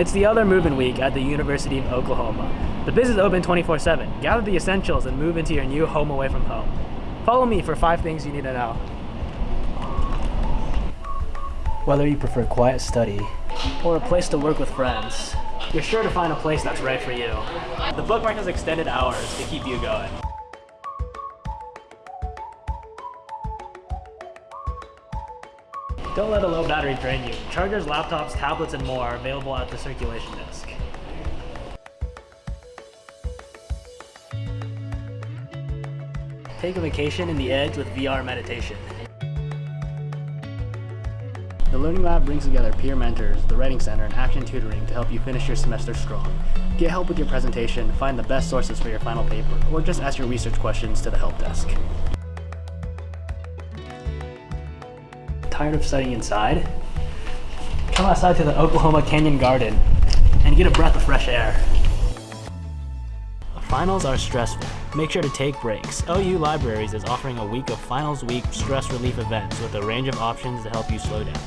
It's the other move-in week at the University of Oklahoma. The biz is open 24-7. Gather the essentials and move into your new home away from home. Follow me for five things you need to know. Whether you prefer quiet study or a place to work with friends, you're sure to find a place that's right for you. The bookmark has extended hours to keep you going. Don't let a low battery drain you. Chargers, laptops, tablets, and more are available at the circulation desk. Take a vacation in the edge with VR meditation. The Learning Lab brings together peer mentors, the Writing Center, and Action Tutoring to help you finish your semester strong. Get help with your presentation, find the best sources for your final paper, or just ask your research questions to the help desk. Tired of studying inside? Come outside to the Oklahoma Canyon Garden and get a breath of fresh air. Finals are stressful. Make sure to take breaks. OU Libraries is offering a week of Finals Week stress relief events with a range of options to help you slow down.